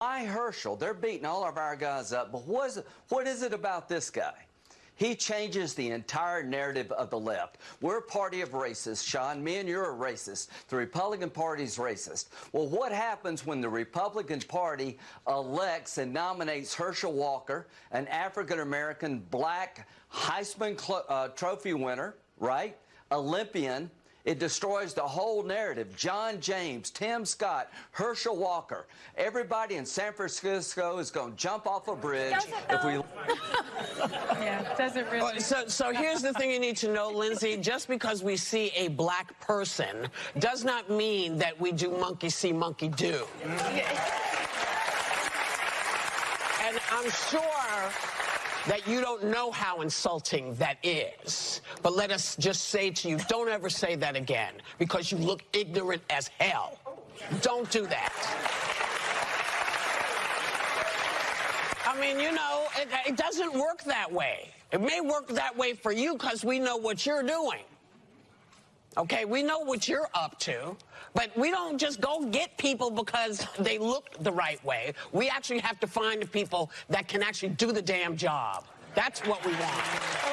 Why Herschel? They're beating all of our guys up, but what is it, what is it about this guy? He changes the entire narrative of the left. We're a party of racists, Sean. Me and you're a racist. The Republican Party's racist. Well, what happens when the Republican Party elects and nominates Herschel Walker, an African American black Heisman uh, Trophy winner, right? Olympian, it destroys the whole narrative. John James, Tim Scott, Herschel Walker, everybody in San Francisco is going to jump off a bridge if we. yeah, doesn't really? So, so here's the thing you need to know, Lindsay. Just because we see a black person does not mean that we do monkey see, monkey do. And I'm sure that you don't know how insulting that is. But let us just say to you, don't ever say that again because you look ignorant as hell. Don't do that. I mean, you know, it, it doesn't work that way. It may work that way for you because we know what you're doing. Okay, we know what you're up to, but we don't just go get people because they look the right way. We actually have to find the people that can actually do the damn job. That's what we want.